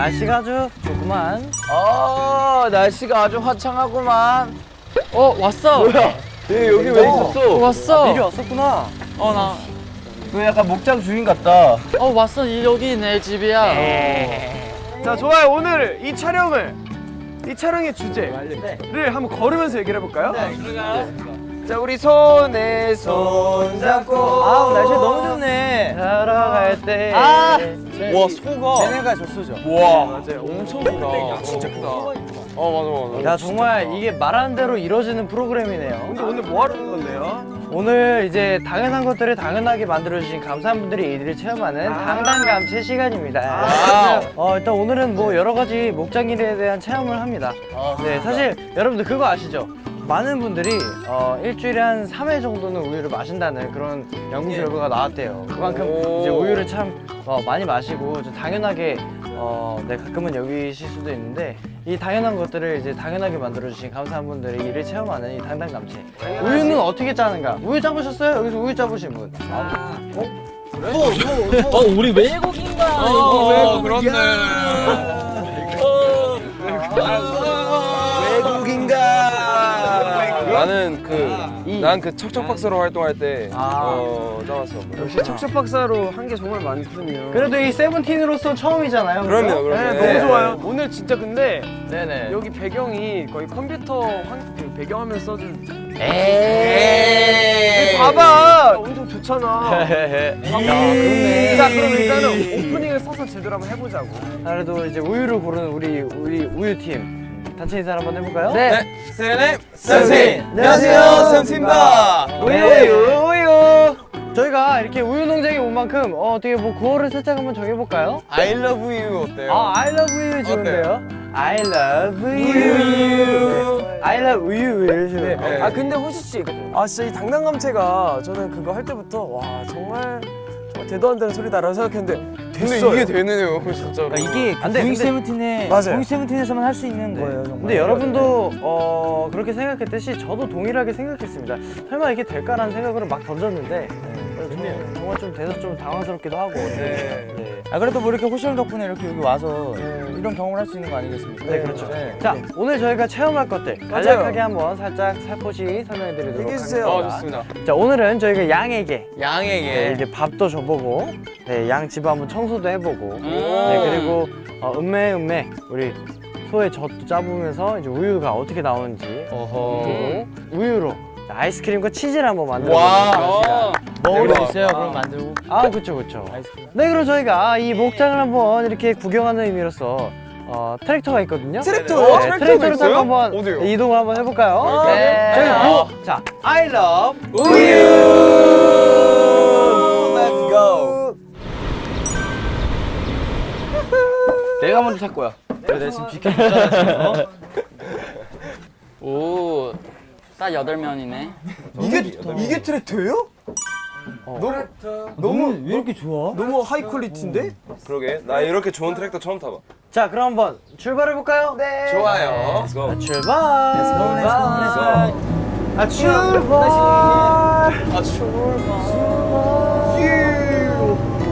날씨가 아주 좋구만. 아 날씨가 아주 화창하구만 어 왔어. 뭐야 얘 여기 왜 어, 있었어? 왔어. 미리 왔었구나. 어 나. 너 약간 목장 주인 같다 어 왔어. 이- 여기 내 집이야. 자 좋아요 오늘 이 촬영을 이 촬영의 주제를 한번 걸으면서 얘기를 해볼까요? 자 우리 손에 손 잡고 아우 날씨 너무 좋네. 살아갈 때 아. 와 소가 쟤네가 줬어죠. 와 맞아요 엄청 크다 진짜 크다 어 맞아 맞아 야 정말 이게 말하는 대로 이루어지는 프로그램이네요. 근데 오늘 뭐 하는 건데요? 오늘 이제 당연한 것들을 당연하게 만들어주신 감사한 분들이 이들을 체험하는 당당감체 시간입니다. 아. 어, 일단 오늘은 뭐 여러 가지 목장일에 대한 체험을 합니다. 네, 사실 여러분들 그거 아시죠? 많은 분들이 어, 일주일에 한 3회 정도는 우유를 마신다는 그런 연구 결과가 나왔대요. 그만큼 오. 이제 우유를 참 어, 많이 마시고 좀 당연하게 어, 네, 가끔은 여기실 수도 있는데 이 당연한 것들을 이제 당연하게 만들어주신 감사한 분들이 이를 체험하는 이 당당감체. 우유는 어떻게 짜는가? 우유 짜보셨어요? 여기서 우유 짜보신 분? 어 우리 외국인가? 어 그렇네 나는 그난 그 척척박사로 활동할 때 아. 어, 짜왔어 역시 척척박사로 한 게 정말 많거든요 그래도 이 세븐틴으로서 처음이잖아요. 그럼요, 그럼요. 네, 네. 너무 좋아요 오늘 진짜 근데 네네. 여기 배경이 거의 컴퓨터 환, 그 배경화면 써준 에이. 봐봐 엄청 좋잖아. 자 그럼 일단은 오프닝을 써서 제대로 한번 해보자고 그래도 이제 우유를 고르는 우리 우리 우유 팀 단체 인사 한번 해볼까요? 네 세레네 쌤쌤 안녕하세요, 쌤쌤입니다 우유 우유 우유. 저희가 이렇게 우유 농장에 온 만큼 어, 어떻게 뭐 구호를 살짝 한번 정해볼까요? I love you 어때요? 아, I love you 좋은데요? I love you. 네. I love you. 네. 아 근데 호시 씨, 아 진짜 이 당당감체가 저는 그거 할 때부터 와 정말 정말 대도 안 되는 소리다라고 생각했는데 됐어요. 이게 되네요 진짜로 이게 안 돼, 고잉 근데- 세븐틴의 맞아요. 세븐틴에서만 할 수 있는 거예요 정말. 근데 여러분도 어, 그렇게 생각했듯이 저도 동일하게 생각했습니다. 설마 이게 될까라는 생각으로 막 던졌는데 저 정말 좀 돼서 좀 당황스럽기도 하고. 네. 네. 아 그래도 뭐 이렇게 호시형 덕분에 이렇게 여기 와서 이런 경험을 할 수 있는 거 아니겠습니까? 네, 그렇죠. 네. 자, 오늘 저희가 체험할 것들 간략하게 한번 살짝 살포시 설명해 드리도록 얘기해주세요. 어 하겠습니다. 좋습니다 자, 오늘은 저희가 양에게 네, 양에게 이제 밥도 줘보고, 네, 양집 한번 청소도 해보고, 음. 네, 그리고 어, 음메 음메 우리 소의 젖도 짜보면서 이제 우유가 어떻게 나오는지 어허 우유로 아이스크림과 치즈를 한번 만들어 수 대박. 있어요 그럼 만들고. 아, 그쵸, 그쵸. 네, 그럼 저희가 이 목장을 한번 이렇게 구경하는 의미로서 어, 트랙터가 있거든요. 트랙터요? 네, 트랙터가 트랙터를 타고? 한번 어디요? 이동을 한번 해볼까요? 네. 저희 뭐, 자, I love Let's go 내가 먼저 탈 거야 내가 지금 비켜. 오. 딱 여덟 면이네. 이게 이게 트랙터예요? 너무 너무 왜 이렇게 좋아? 너무 high quality인데? 그러게 나 이렇게 좋은 트랙터 처음 타봐 자, 그럼 한번 출발해 볼까요? 네. 좋아요 Let's go 출발. Let's 아, 출발. 아 출발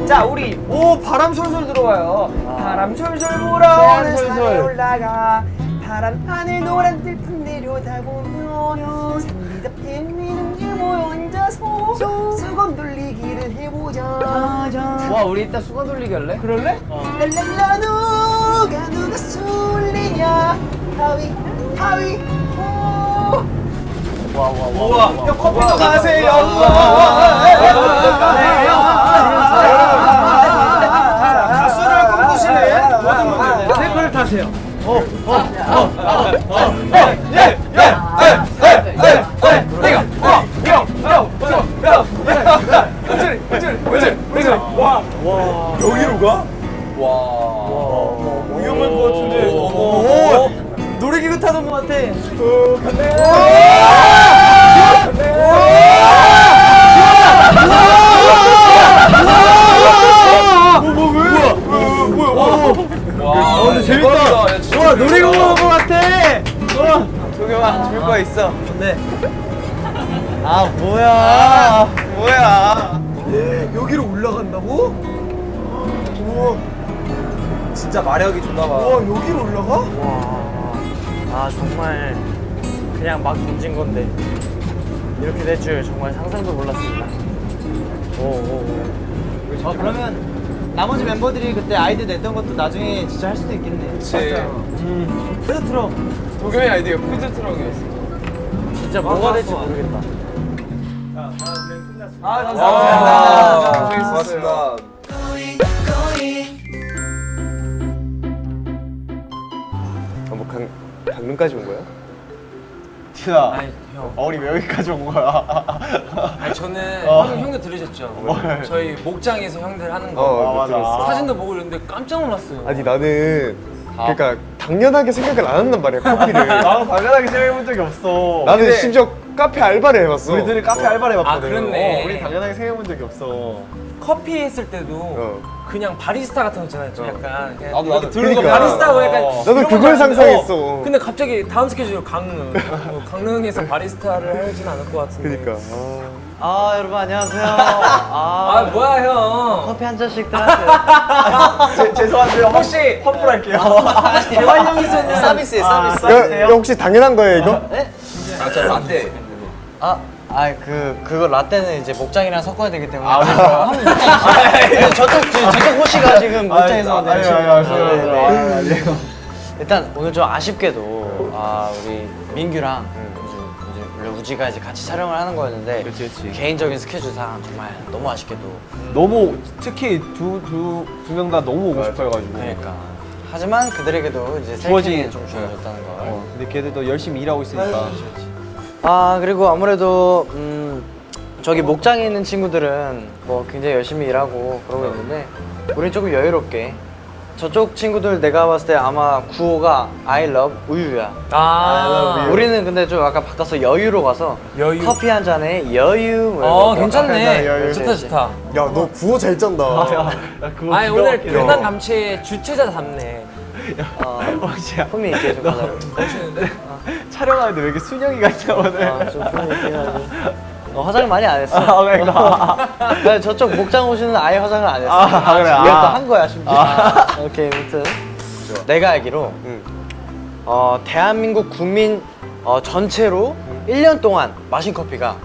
자 우리 오 바람 솔솔 들어와요. 바람 솔솔 불어오는 산에 올라가 파란 하늘 노란 들판 내려다보며 산미답게 미는 유모 앉아서 수건 돌리기를 해보자. 와 우리 이따 수건 돌리기 할래? 그럴래? 랄랄라 누가 누가 술리냐 하위 하위 와와와 야 커피도 가세요 가수를 꿈꾸시네 모든 분들 트랙터를 타세요 여기로 가? 위험할 것 같은데. 오, 놀이기구 타던 것 같아. 오. 와 근데 재밌다 와 놀이기구 타던 것 같아. 동영아 줄 거 있어 아, 뭐야. 뭐야 여기로 올라간다고? 우와. 진짜 마력이 좋나 봐. 와 여기 올라가? 아 정말 그냥 막 던진 건데 이렇게 될 줄 정말 상상도 몰랐습니다. 오오오. 어 그러면 나머지 멤버들이 그때 아이디어 냈던 것도 나중에 진짜 할 수도 있겠네. 그치. 음. 푸드 트럭 도겸이 아이디가 푸드 트럭이었어. 진짜 뭐가 될지 모르겠다. 아 와, 감사합니다. 고맙습니다. 뭐 강, 강릉까지 온 거야? 티나 아니 형. 어, 우리 왜 여기까지 온 거야? 아니 저는 어. 형, 형도 들으셨죠? 저희 목장에서 형들 하는 거. 어, 아, 그 맞아. 들었어. 사진도 보고 이랬는데 깜짝 놀랐어요. 아니 나는 그러니까 당연하게 생각을 안 한단 말이야 커피를. 나는 당연하게 생각해본 적이 없어. 나는 근데 심지어 카페 알바를 해봤어. 우리들이 카페 알바를 해봤거든. 아, 그렇네. 어, 우리 당연하게 생각해본 적이 없어. 커피 했을 때도 어. 그냥 바리스타 같은 거 있잖아요. 좀 약간 그냥 나도, 이렇게 나도. 들고 그러니까. 바리스타고 약간 어. 나도 그걸 상상했어. 어, 근데 갑자기 다음 스케줄 강릉. 뭐 강릉에서 바리스타를 하진 않을 것 같은데. 그러니까. 아. 아 여러분 안녕하세요. 아, 아 뭐야 형. 커피 한 잔씩 들하세요. 제, 죄송한데요. 혹시 환불할게요. 대환영에서는 서비스 서비스. 야, 야, 혹시 당연한 거예요 이거? 아, 저 라떼. 아, 아, 그 그거 라떼는 이제 목장이랑 섞어야 되기 때문에. 아, 아, 네. 저쪽 저- 저쪽 호시가 지금 목장에서 아니, 아니, 네, 아니, 아니, 아니. 일단 오늘 좀 아쉽게도 아 우리 민규랑 이제 원래 우지가 이제 같이 촬영을 하는 거였는데 그치, 그치. 개인적인 스케줄상 정말 너무 아쉽게도 너무 특히 두 두 두 명 다 너무 오고 싶어해가지고. 그러니까 하지만 그들에게도 이제 주어진- 좀 주어졌다는 걸. 어, 근데 걔들도 열심히 일하고 있으니까. 아 그리고 아무래도 음 저기 목장에 있는 친구들은 뭐 굉장히 열심히 일하고 그러고 있는데 우린 조금 여유롭게 저쪽 친구들 내가 봤을 때 아마 구호가 I love 우유야 아, 우리는 근데 좀 약간 바꿔서 여유로 가서 여유. 커피 한 잔에 여유 뭐 어 괜찮네. 여유. 좋다 좋다. 야 너 구호 잘 짠다. 그거 아니 오늘. 강남 감치의 주최자 답네. 어, 혹시야. 품이 있게 좀 가자 멋있는데? 촬영하는데 왜 이렇게 순영이 같냐 오늘. 아좀 품이 있게 가지고 어, 화장을 많이 안 했어 아, 그러니까. 네, 저쪽 목장 오시는 아예 화장을 안 했어. 아, 그래? 이걸 아. 또한 거야 심지어. 오케이, 아무튼 내가 알기로 응. 어, 대한민국 국민 어, 전체로 1년 동안 마신 커피가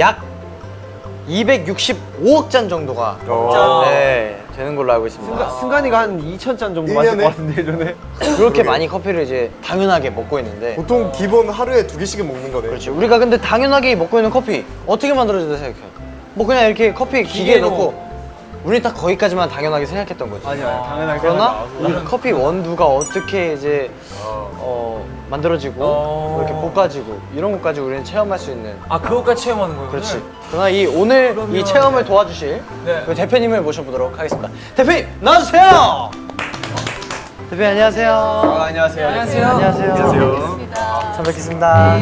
약 265억 잔 정도가 어. 네, 되는 걸로 알고 있습니다. 승관 이가 한 2천 잔 정도 일 마실? 것 같은데 이전에. 그렇게 많이 커피를 이제 당연하게 먹고 있는데 보통 기본 하루에 두 개씩은 먹는 거네. 그렇지. 우리가 근데 당연하게 먹고 있는 커피 어떻게 만들어진다 생각해? 뭐 그냥 이렇게 커피 기계에 기계로. 넣고 우리 딱 거기까지만 당연하게 생각했던 거지. 아니야, 당연하게. 그러나 생각나. 이 커피 원두가 어떻게 이제 어, 만들어지고 어. 이렇게 볶아지고 이런 것까지 우리는 체험할 수 있는. 아 그것까지 체험하는 거예요? 그렇지. 그러나 이 오늘 이 체험을 도와주실 네. 그 대표님을 모셔보도록 하겠습니다. 대표님 나와주세요. 대표님 안녕하세요. 안녕하세요. 안녕하세요. 안녕하세요. 반갑습니다. 잘 뵙겠습니다.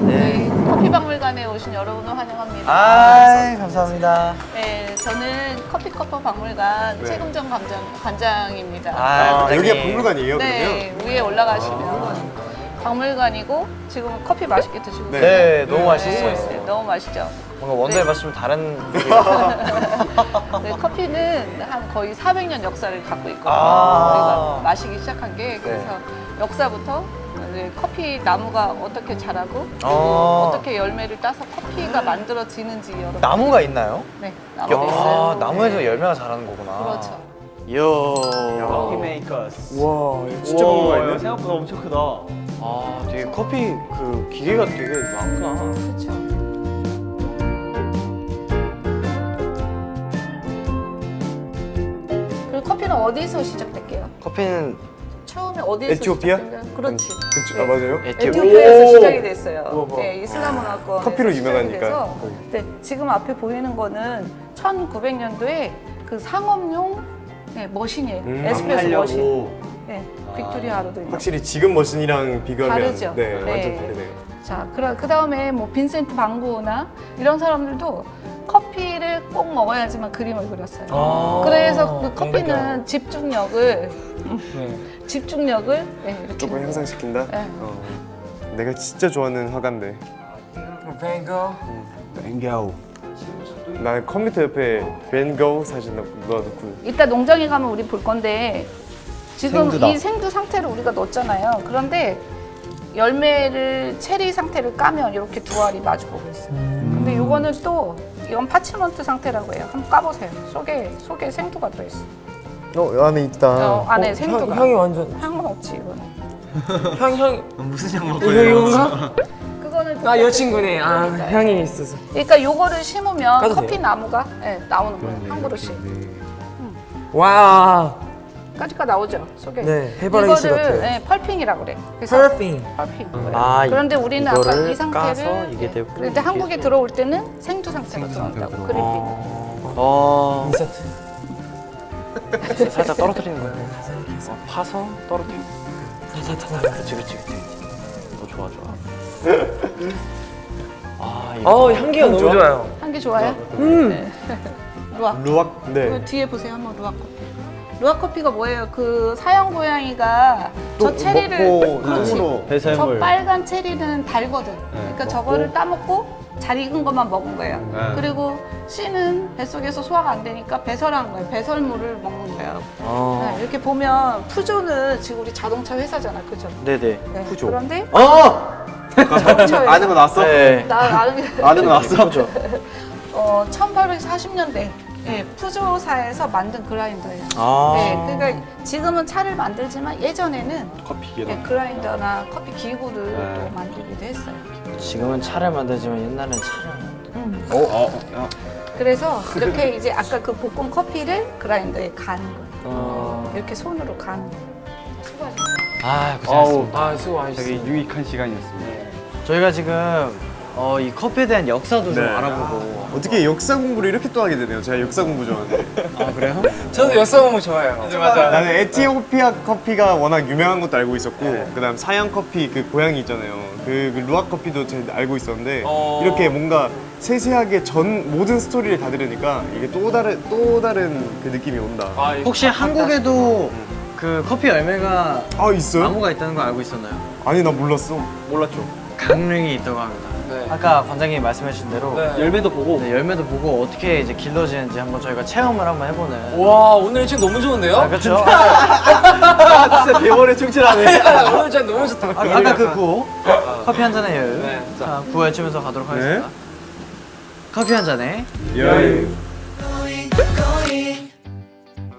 네. 커피박물관에 오신 여러분을 환영합니다. 아 감사합니다. 네, 저는 커피커퍼 박물관 최금정 관장, 관장 입니다. 아, 관장님. 여기가 박물관이에요 네, 위에 올라가시면 박물관이고 지금 커피 맛있게 드시고 네. 네, 너무 맛있었어요. 네, 너무 맛있죠. 뭔가 원두에 네. 마시면 다른 네, 커피는 한 거의 400년 역사를 갖고 있거든요. 아. 우리가 마시기 시작한 게 그래서 역사부터 이제 커피 나무가 어떻게 자라고 어. 어떻게 열매를 따서 커피가 만들어지는지 여러분 나무가 있나요? 네 나무도 아, 있어요. 나무에서 열매가 자라는 거구나. 그렇죠. 이야. Coffee Makers. 와 진짜 박물관 있네. 생각보다 엄청 크다. 아, 되게 커피 그 기계가 되게 많구나. 그렇죠. 커피는 어디서 시작될게요? 커피는 처음에 어디에서 에티오피아? 시작될까요? 그렇지. 그치, 아 맞아요? 에티오피아에서 오! 시작이 됐어요. 네, 이슬람 문화권 커피로 유명하니까. 네, 지금 앞에 보이는 거는 1900년도에 그 상업용 네, 머신이에요. 음, 에스프레소 하려고. 머신. 네, 빅토리아 아르두이노. 확실히 지금 머신이랑 비교하면 다르죠. 네, 네. 완전 다르네요. 자, 그 다음에 뭐 빈센트 반 고흐나 이런 사람들도 커피를 꼭 먹어야지만 그림을 그렸어요. 아, 그래서 그 그런 커피는 집중력을 네. 집중력을 네, 이렇게 조금 향상시킨다? 네. 어. 내가 진짜 좋아하는 화가인데 뱅거. 뱅겨. 나는 컴퓨터 옆에 벤고 사진 넣어놓고 이따 농장에 가면 우리 볼 건데 지금 생두다. 이 생두 상태를 우리가 넣었잖아요. 그런데 열매를 체리 상태를 까면 이렇게 두 알이 마주 보고 있어요. 근데 요거는 또 이건 파치먼트 상태라고 해요. 한번 까보세요. 속에 속에 생두가 들어있어. 어, 이 안에 있다. 어, 안에 생두가. 향, 이 완전 향은 없지 이거는. 향 향. 무슨 향 먹고 이거? 그거는 아 여친구네. 아 향이 있어서. 그러니까 요거를 심으면 커피 돼요? 나무가 네, 나오는 거예요. 한 그릇씩. 와. 까지가 나오죠 속에. 네, 해바라기 씨 이거를 같아요. 네, 펄핑이라고 그래. 그래서 퍼핑. 펄핑. 아, 그런데 우리는 아까 이 상태를 이게 네. 되고 그런데 한국에 들어올 때는 생두 상태로 들어온다고 그리핀. 어 인서트. 살짝 떨어뜨리는 거야 어, 파서 떨어뜨려 그렇지 그렇지 그렇지 어, 좋아 좋아 아 이거 어 향기가 너무 좋아요. 향기 좋아요? 음. 루악. 루악. 네. 그 뒤에 보세요 한번 루악 커피. 루악 커피가 뭐예요? 그 사형 고양이가 저 체리를 그렇지. 콩으로 저 배설물 빨간 체리는 달거든. 그러니까 저거를 따먹고 잘 익은 것만 먹은 거예요. 그리고 씨는 뱃속에서 소화가 안 되니까 배설한 거예요. 배설물을 먹는 거예요. 어 네, 이렇게 보면 푸조는 지금 우리 자동차 회사잖아, 그죠? 네네 네, 푸조 그런데 어! 아는 거 나왔어? 네 나 아는 게 아는 거 나왔어? 푸조 어, 1840년대 예, 푸조사에서 만든 그라인더예요. 아 네, 그러니까 지금은 차를 만들지만 예전에는 커피 예, 그라인더나 커피 기구를 네. 또 만들기도 했어요. 지금은 차를 만들지만 옛날엔 차를 음. 어? 그래서 이렇게 이제 아까 그 볶은 커피를 그라인더에 거예요. 어... 이렇게 손으로 거예요. 수고하셨어요. 아 고생하셨습니다 아 수고하셨어요. 되게 유익한 시간이었습니다. 저희가 지금 어, 이 커피에 대한 역사도 좀 네. 알아보고 어떻게 역사 공부를 이렇게 또 하게 되네요. 제가 역사 공부 좋아하는데. 아 그래요? 저도 역사 공부 좋아해요. 나는 에티오피아 커피가 워낙 유명한 것도 알고 있었고, 그다음 사양 커피 그 고향이 있잖아요. 그, 그 루악 커피도 제가 알고 있었는데 어. 이렇게 뭔가 세세하게 전 모든 스토리를 다 들으니까 이게 또 다른 또 다른 그 느낌이 온다. 아, 혹시 한국에도 그 커피 열매가 아 있어요? 나무가 있다는 거 알고 있었나요? 아니 나 몰랐어. 몰랐죠. 강릉이 있다고 합니다. 네. 아까 관장님이 말씀해주신 대로 네. 열매도 보고 네, 열매도 보고 어떻게 이제 길러지는지 한번 저희가 체험을 한번 해보는. 와 오늘 책 너무 좋은데요? 아, 그렇죠. 진짜 대원에 충실하네. 오늘 책 너무 좋다. 아, 아까 그 구호 커피 한 잔의 여유. 네. 자, 구호 외치면서 가도록 하겠습니다. 커피 한 잔에. 여유.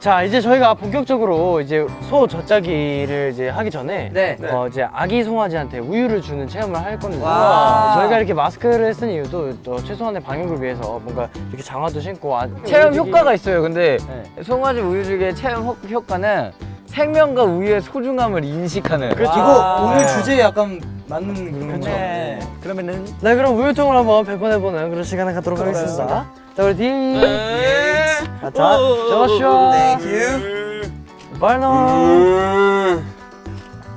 자, 이제 저희가 본격적으로 이제 소 젖짜기를 이제 하기 전에 네. 어, 이제 아기 송아지한테 우유를 주는 체험을 할 건데 와. 저희가 이렇게 마스크를 쓴 이유도 또 최소한의 방역을 위해서 뭔가 이렇게 장화도 신고 아, 체험 우유 주기- 효과가 있어요 근데 네. 송아지 우유 주기의 체험 효- 효과는 생명과 우유의 소중함을 인식하는 그렇죠. 이거 와. 오늘 네. 주제에 약간 맞는 그런 그렇죠. 거죠 네. 그러면은 네 그럼 우유통을 한번 배번해보는 그런 시간을 갖도록 하겠습니다. 자 우리 디. 아, 자 조슈아. 발노.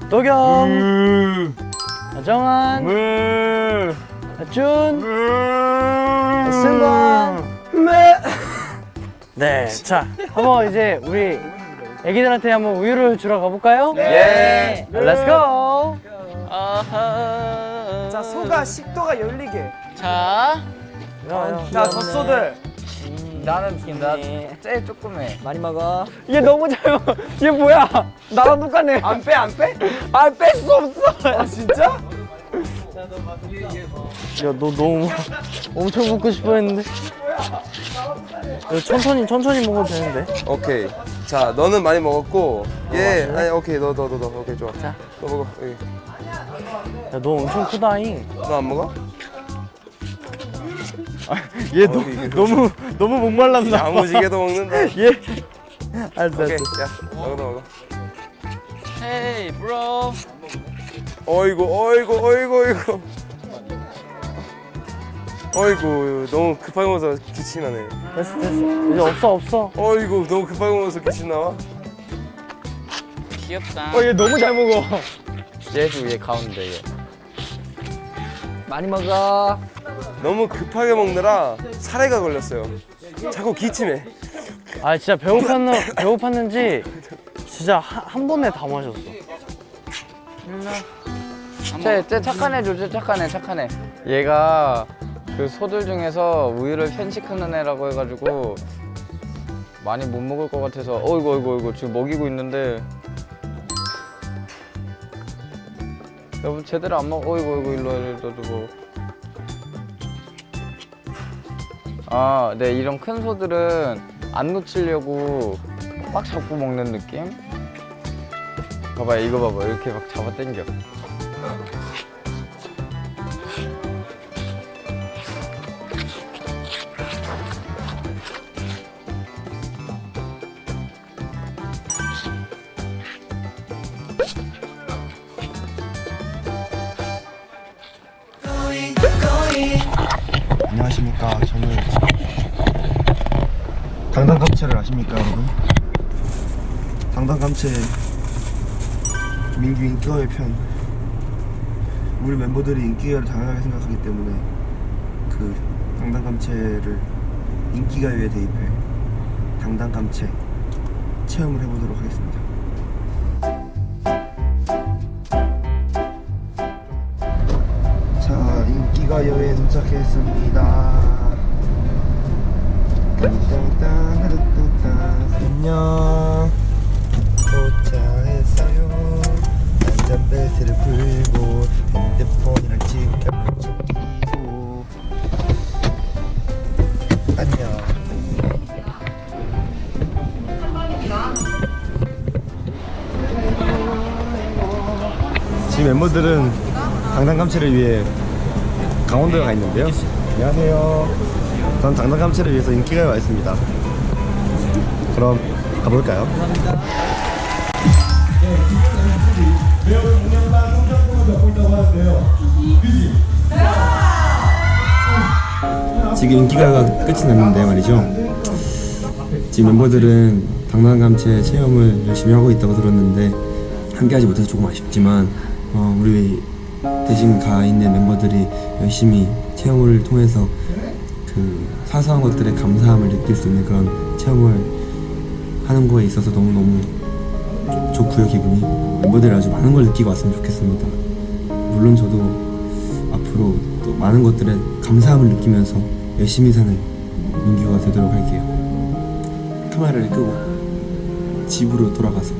도겸. 아, 정한. 아, 준. 아, 승관. 네. 자 한번 이제 우리 애기들한테 한번 우유를 주러 가볼까요? 네. Let's go. 자 소가 식도가 열리게. 자. 자 젖소들. 나는 나 제일 조그매 많이 먹어. 얘 너무 잘 먹어. 얘 뭐야? 나랑 똑같네. 안 빼 안 빼? 아, 뺄수 없어. 아 진짜? 야, 너 너무 엄청 먹고 싶어 했는데. 야, 천천히, 천천히 먹어도 되는데. 오케이. 자, 너는 많이 먹었고, 얘 아니 오케이 너 너 너 너 오케이 좋아. 자. 너 먹어. 여기. 야, 너 엄청 크다잉. 너 안 먹어? 얘 너, 너무, 너무 목말랐나 봐. 야무지게도 먹는다. 얘. 알았어, 오케이. 야 먹어 너 먹어. 헤이 브로 어이구 어이구 어이구 어이구. 어이구 너무 급하게 먹어서 기침 나네. 됐어, 됐어. 이제 없어, 없어. 어이구 너무 급하게 먹어서 기침 나와. 귀엽다 어, 얘 너무 잘 먹어. 얘도 얘 가운데 얘 많이 먹어. 너무 급하게 먹느라 사례가 걸렸어요. 자꾸 기침해. 아, 진짜 배고팠는, 배고팠는지 진짜 한, 한 번에 다 마셨어. 쟤, 쟤 착한 애죠 쟤 착한 애 착한 애 얘가 그 소들 중에서 우유를 편식하는 애라고 해가지고 많이 못 먹을 것 같아서 어이구 어이구 어이구 지금 먹이고 있는데 여보 제대로 안 먹어 어이구 어이구 일로 일로 뭐. 아네 이런 큰 소들은 안 놓치려고 막 잡고 먹는 느낌? 봐봐 이거 봐봐 이렇게 막 잡아 당겨 안녕하십니까. 저는 당당감체를 아십니까, 여러분? 당당감체 민규 인기가요 편. 우리 멤버들이 인기가요를 당연하게 생각하기 때문에 그 당당감체를 인기가요에 대입해 당당감체 체험을 해보도록 하겠습니다. 자, 인기가요에 도착했습니다. 안녕. 도착했어요. 안전 벨트를 풀고 핸드폰이랑 지갑을 챙기고. 안녕. 지금 멤버들은 당당감체를 위해 강원도에 가 있는데요. 안녕하세요. 전 당당감체를 위해서 인기가에 와 있습니다. 그럼 가볼까요? 지금 인기가요가 끝이 났는데 말이죠. 지금 멤버들은 당당감체 체험을 열심히 하고 있다고 들었는데 함께하지 못해서 조금 아쉽지만 어, 우리 대신 가 있는 멤버들이 열심히 체험을 통해서 그 사소한 것들에 감사함을 느낄 수 있는 그런 체험을 하는 거에 있어서 너무너무 좋- 좋고요 기분이. 멤버들이 아주 많은 걸 느끼고 왔으면 좋겠습니다 물론 저도 앞으로 또 많은 것들에 감사함을 느끼면서 열심히 사는 민규가 되도록 할게요. 카메라를 끄고 집으로 돌아가서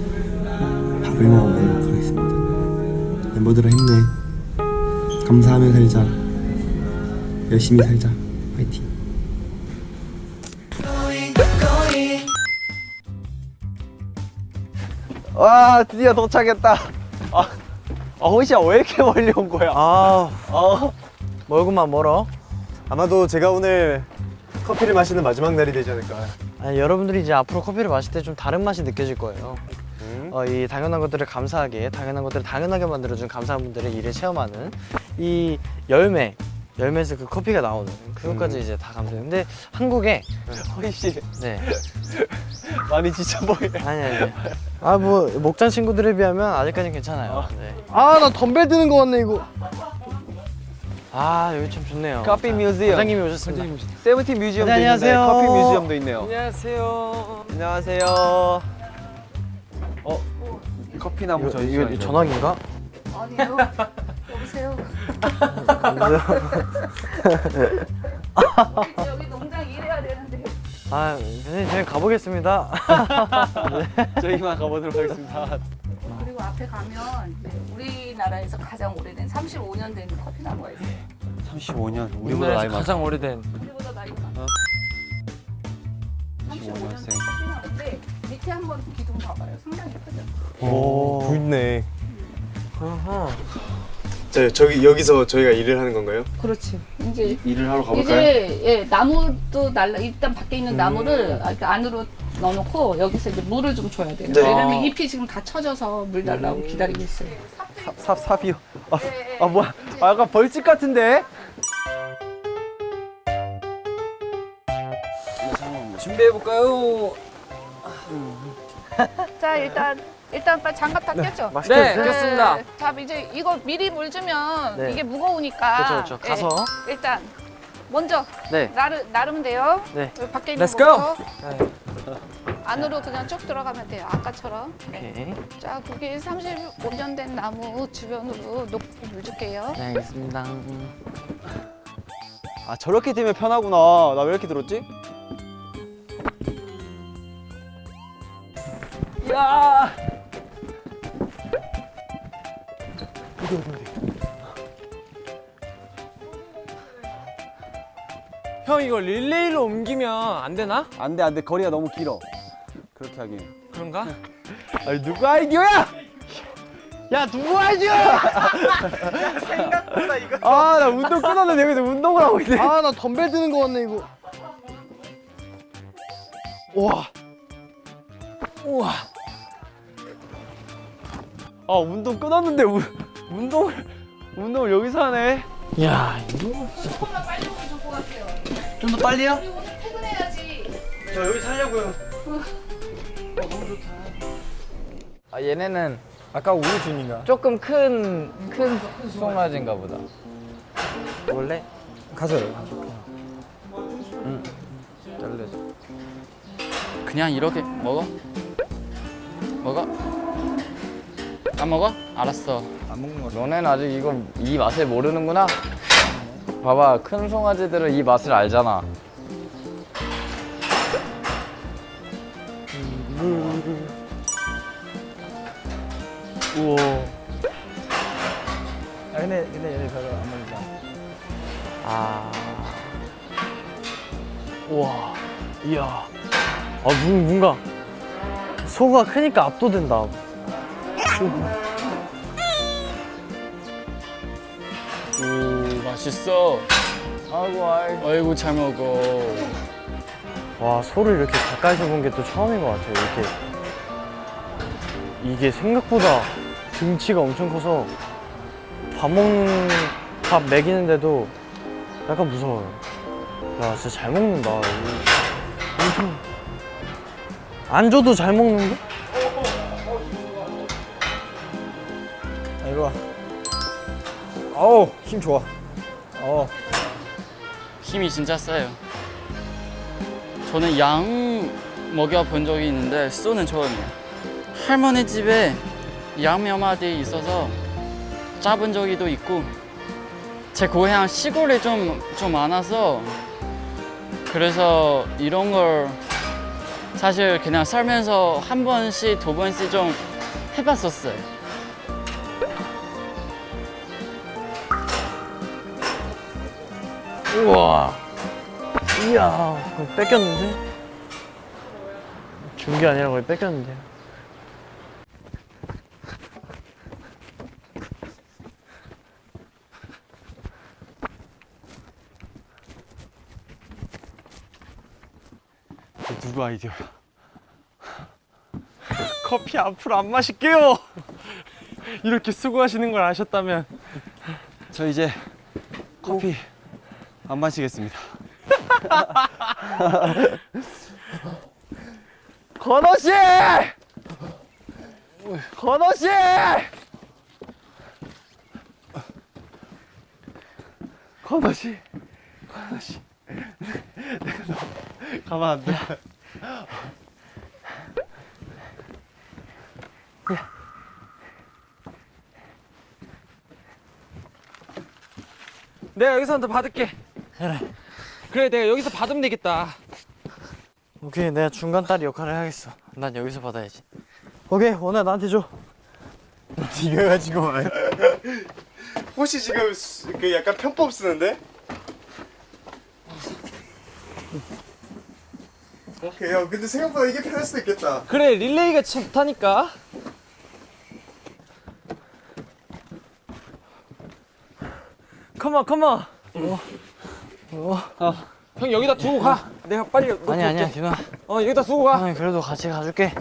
밥을 먹어보도록 하겠습니다. 멤버들아 힘내. 감사하며 살자. 열심히 살자. 파이팅. 와 드디어 도착했다. 아, 아왜 이렇게 멀리 온 거야? 아, 어, 멀구만 멀어. 아마도 제가 오늘 커피를 마시는 마지막 날이 되지 않을까. 아니, 여러분들이 이제 앞으로 커피를 마실 때 좀 다른 맛이 느껴질 거예요. 어, 이 당연한 것들을 감사하게, 당연한 것들을 당연하게 만들어준 감사한 분들의 일을 체험하는 이 열매, 열매에서 그 커피가 나오는 그것까지 이제 다 감사해요. 근데 한국에 허이씨 네 많이 지쳐 보여. 아니 아니 아뭐 목장 친구들에 비하면 아직까지는 괜찮아요. 네. 아나 덤벨 드는 거 같네 이거. 아 여기 참 좋네요. 커피 자, 뮤지엄. 과장님이 오셨습니다. 세븐틴 뮤지엄도 네, 안녕하세요. 있는데 커피 뮤지엄도 있네요. 안녕하세요. 안녕하세요. 커피 나무 이거, 이거 전화기인가? 아니요. 여보세요. 여기, 농장 일해야 되는데. 아 선생님 저희 가보겠습니다. 저희만 가보도록 하겠습니다. 그리고 앞에 가면 이제 우리나라에서 가장 오래된 35년 된 커피 나무가 있어요. 35년. 우리나라에서 가장 오래된 우리보다 나이가 많아. 35년 된 커피 나무인데 밑에 한번 기둥 봐봐요. 상당히 크죠. 오, 굵네. 자, 저기 여기서 저희가 일을 하는 건가요? 그렇지. 이제 일을 하러 이제 예, 나무도 날라 일단 밖에 있는 나무를 이렇게 안으로 넣어놓고 여기서 이제 물을 좀 줘야 돼요. 네. 왜냐면 잎이 지금 다 쳐져서 물 달라고 기다리고 있어요. 삽 삽이요. 아, 네, 아 뭐야? 아, 약간 벌집 같은데? 준비해 볼까요? 자 일단 일단 빨리 장갑 다 꼈죠. 네, 꼈습니다. 자 이제 이거 미리 물 주면 네. 이게 무거우니까. 그렇죠, 그렇죠. 가서. 예, 일단 먼저 네. 나르 나르면 돼요. 네. 여기 밖에 있는 Let's. 거부터 안으로 그냥 쭉 들어가면 돼요. 아까처럼. 네. 오케이. 자, 거기 35년 된 나무 주변으로 높이 물 줄게요. 네 알겠습니다. 아 저렇게 되면 편하구나. 나 왜 이렇게 들었지? 야. 형 이거 릴레이로 옮기면 안 되나? 안돼 안돼 거리가 너무 길어. 그렇게 하긴. 그런가? 아니 누구 아이디어야? 야 누구 아이디어야? 아나 운동 끊었는데 여기서 운동을 하고 있네. 아 나 덤벨 드는 거 같네 이거. 와. 우와. 아 운동 끊었는데 우, 운동을 운동을 여기서 하네. 야 이거 조금만 빨리 오면 좋을 것 같아요. 좀 더 빨리요? 퇴근해야지. 저 여기 살려고요. 아 얘네는 아까 우리 준인가? 조금 큰 큰 송아지인가 보다. 원래 가서 잘려줘. 그냥 이렇게 먹어? 먹어? 안 먹어? 알았어. 안 먹는 거. 너네는 아직 이거 이 맛을 모르는구나. 봐봐, 큰 송아지들은 이 맛을 알잖아. 우와. 아 근데 근데 얘네 별로 안 먹자. 아. 우와. 이야. 아 뭔- 뭔가 소가 크니까 압도된다. 오, 맛있어. 아이고, 아이고. 아이고, 잘 먹어. 와 소를 이렇게 가까이서 본 게 또 처음인 것 같아요. 이렇게 이게 생각보다 등치가 엄청 커서 밥 먹는 밥 먹이는데도 약간 무서워요. 야 진짜 잘 먹는다. 이거 엄청 안 줘도 잘 먹는데? 아, 이리 와. 어우 힘 좋아. 어. 힘이 진짜 세요. 저는 양 먹여본 적이 있는데 쏘는 처음이에요. 할머니 집에 양몇 마디 있어서 잡은 적이도 있고 제 고향 시골에 좀, 좀 많아서 그래서 이런 걸 사실 그냥 살면서 한 번씩 두 번씩 좀 해봤었어요. 우와. 이야, 그거 뺏겼는데? 준 게 아니라 거의 뺏겼는데. 누구 아이디어야? 커피 앞으로 안 마실게요. 이렇게 수고하시는 걸 아셨다면 저 이제 커피 안 마시겠습니다. 건호 씨! 건호 씨! 건호 씨, 건호 씨, 내가 너 가만 안 돼. 내가 여기서 더 받을게. 그래. 그래 내가 여기서 받으면 되겠다. 오케이, 내가 중간 딸이 역할을 하겠어. 난 여기서 받아야지. 오케이, 원아 나한테 줘. 네가 가지고 와요. 혹시 지금 수- 그 약간 편법 쓰는데? 오케이 형 근데 생각보다 이게 편할 수도 있겠다. 그래 릴레이가 참 좋다니까. 컴온 컴온. 어. 형 여기다 두고 가. 내가 빨리 놓고 아니 아니야, 올게. 디마. 어 여기다 두고 가. 아니 그래도 같이 가줄게.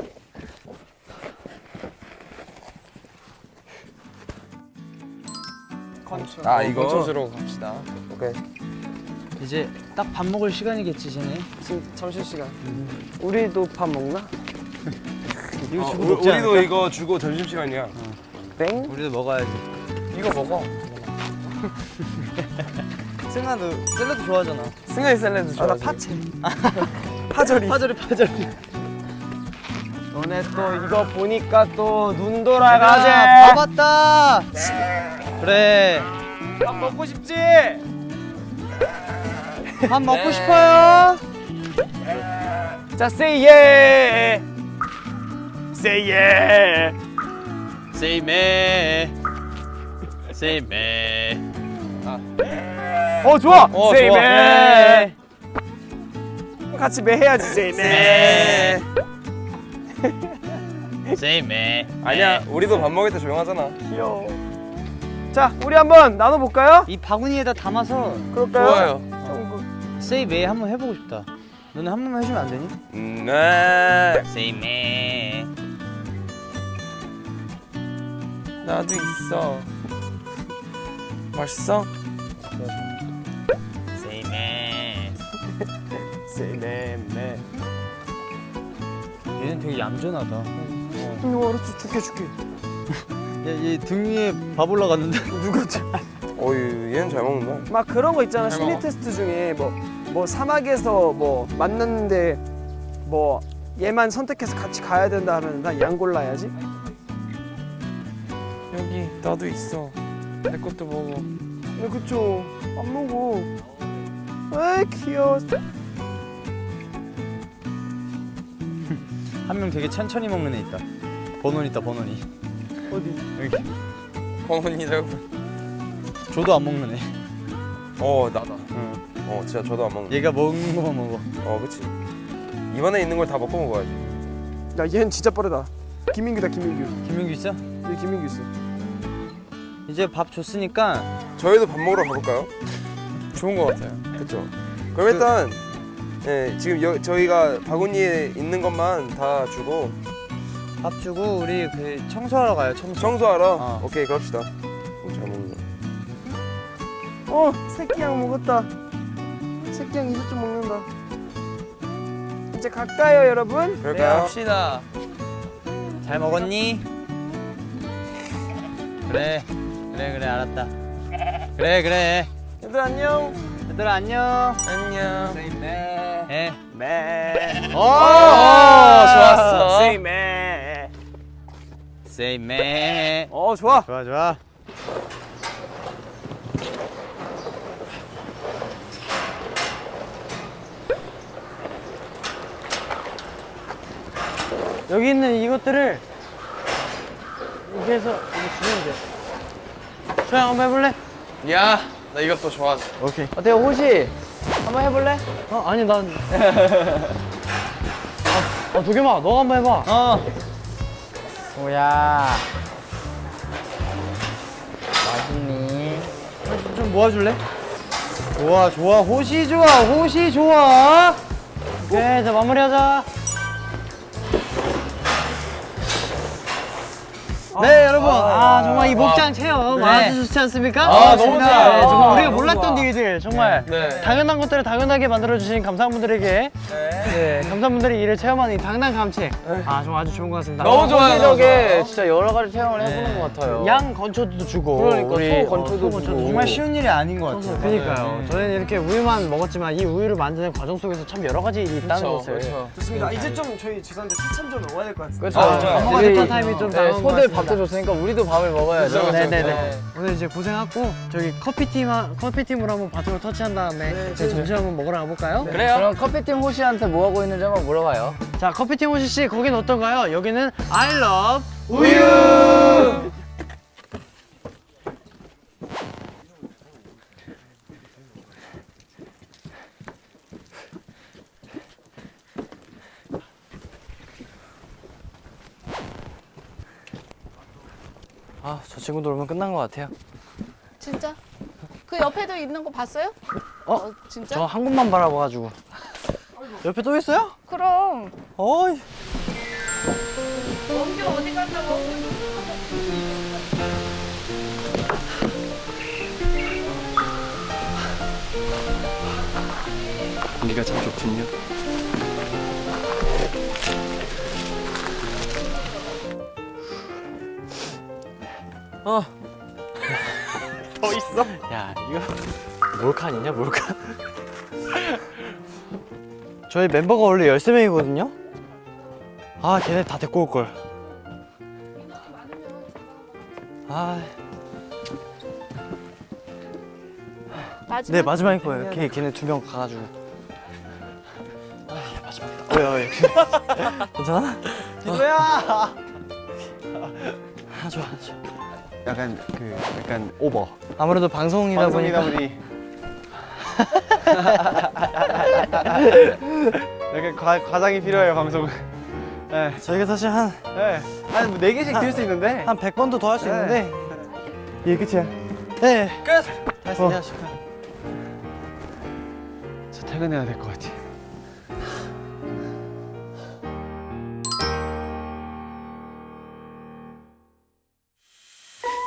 아 이거 건초주로 갑시다. 오케이 이제 딱 밥 먹을 시간이겠지, 쟤네. 점심 시간. 우리도 밥 먹나? 이거 어, 주고 우리, 먹지 우리도 않을까? 이거 주고 점심 시간이야 땡? 우리도 먹어야지. 이거 먹어 승아도 샐러드 좋아하잖아. 승현이 샐러드 아, 나 좋아하지 파채. 파절이. 파절이 파절이. 너네 또 이거 보니까 또눈밥 돌아가지. 왔다. 그래. 밥 먹고 싶지? 밥 먹고 싶어요. 자, say yeah. Say yeah. 세이메. Say me. 어 좋아. 어, Say 좋아. 매. 같이 매 해야지. Say me. 아니야 우리도 밥 먹을 때 조용하잖아 귀여워. 자, 우리 한번 나눠 볼까요? 이 바구니에다 담아서 그럴까요? 좋아요 세이 메이 한번 해보고 싶다. 너네 한 번만 해주면 안 되니? 음, 네 me. 나도 있어 맛있어? Say 매 매. 얘는 되게 얌전하다. 이거 알았어. 줄게 줄게. 얘, 얘등 위에 밥 올라갔는데. 어유 얘는 잘 먹는다 막 그런 거 있잖아. 잘 심리 먹어. 테스트 중에 뭐 뭐 사막에서 뭐 만났는데 뭐 얘만 선택해서 같이 가야 된다 하면 난 양 골라야지. 여기 나도 있어 내 것도 먹어 네, 그쵸. 안 먹어. 아 귀여워. 한 명 되게 천천히 먹는 애 있다. 번원 있다 번원이. 어디? 여기. 어머니라고 저도 안 먹는 애. 어 나다 응. 어 진짜 저도 안 먹는 얘가 먹는 것만 먹어. 어 그치 입안에 있는 걸 다 먹고 먹어야지 야 얘는 진짜 빠르다. 김민규다 김민규. 김민규 있어? 얘 김민규 있어. 이제 밥 줬으니까 저희도 밥 먹으러 가볼까요? 좋은 것 같아요 그쵸 그럼 일단 예, 지금 여, 저희가 바구니에 있는 것만 다 주고 밥 주고 우리 그 청소하러 가요. 청소. 청소하러 어. 오케이 그럽시다 어, 잘 먹는다 어 새끼양 먹었다. 새끼양 이제 좀 먹는다. 이제 갈까요 여러분? 그럴까요? 갑시다. 잘 먹었니? 그래. 그래 그래 알았다. 그래 그래. 얘들 안녕. 얘들아 안녕. 안녕 예. 매. 오, 좋았어. Say 매. Say me. 어 좋아. 좋아 좋아. 여기 있는 이것들을 이렇게 해서 이거 주면 돼. 소영 한번 해볼래? 야, 나 이것도 좋아하지. 오케이. 어때요, 호시? 한번 해볼래? 어 아니 난. 아, 아 도겸아 너가 한번 해봐. 어. 뭐야? 맛있니? 좀 모아줄래? 좋아 좋아 호시 좋아 호시 좋아. 오케이 자 마무리하자. 네 여러분 아 정말 이 목장 체험 아주 좋지 않습니까? 아, 너무 좋아요. 네, 정말 아, 우리가 너무 몰랐던 좋아. 일들 정말 네. 당연한 것들을 당연하게 만들어 주신 감사한 분들에게 네. 감사한 분들이 이를 체험하는 이 당당 감책 아 정말 아주 좋은 것 같습니다. 너무 좋아요. 너무 진짜 여러 가지 체험을 해보는 것 같아요. 양 건초도 주고 그러니까, 우리 소 건초도 소 주고. 정말 쉬운 일이 아닌 것 같아요. 그러니까요. 저희는 이렇게 우유만 먹었지만 이 우유를 만드는 과정 속에서 참 여러 가지 일이 있다는 것을 좋습니다. 이제 좀 저희 죄송한데 차참 좀 먹어야 될 것 같습니다. 그렇죠. 아, 그렇죠. 엄마가 우리 됐던 타임이 좀 네, 소들 같습니다. 밥도 줬으니까 우리도 밥을 먹어야죠. 네네네. 오늘 이제 고생했고 저기 커피팀 커피팀으로 한번 바톤을 터치한 다음에 저희 점심 한번 먹으러 가볼까요? 그래요? 그럼 커피팀 호시한테 뭐 하고 있는지 한번 물어봐요. 자 커피팀 호시 씨 거긴 어떤가요? 여기는 I love 우유. 아 저 친구들 오면 끝난 것 같아요. 진짜? 그 옆에도 있는 거 봤어요? 어? 진짜? 저 한 곳만 바라봐가지고. 옆에 또 있어요? 그럼 어이. 원규 어디 간다고? 공기가 참 좋군요. 야 이거 몰칸이냐 몰칸 저희 멤버가 원래 13명이거든요? 아 걔네 다 데리고 올걸. 아, 마지막 네 마지막일 거예요. 걔, 걔네 두 명 가가지고. 아 마지막이다. 왜요 왜 괜찮아? 기도야. 아 좋아 좋아 약간 그 약간 오버. 아무래도 방송이다 방송이다 보니까 보니 약간 과, 과장이 필요해요 방송은. 네, 저희가 사실 한 네. 한네 개씩 들 수 있는데. 한 100번도 더 할수 네. 있는데 이게 끝이야. 네 끝. 했습니다. 저 퇴근해야 될 것 같아.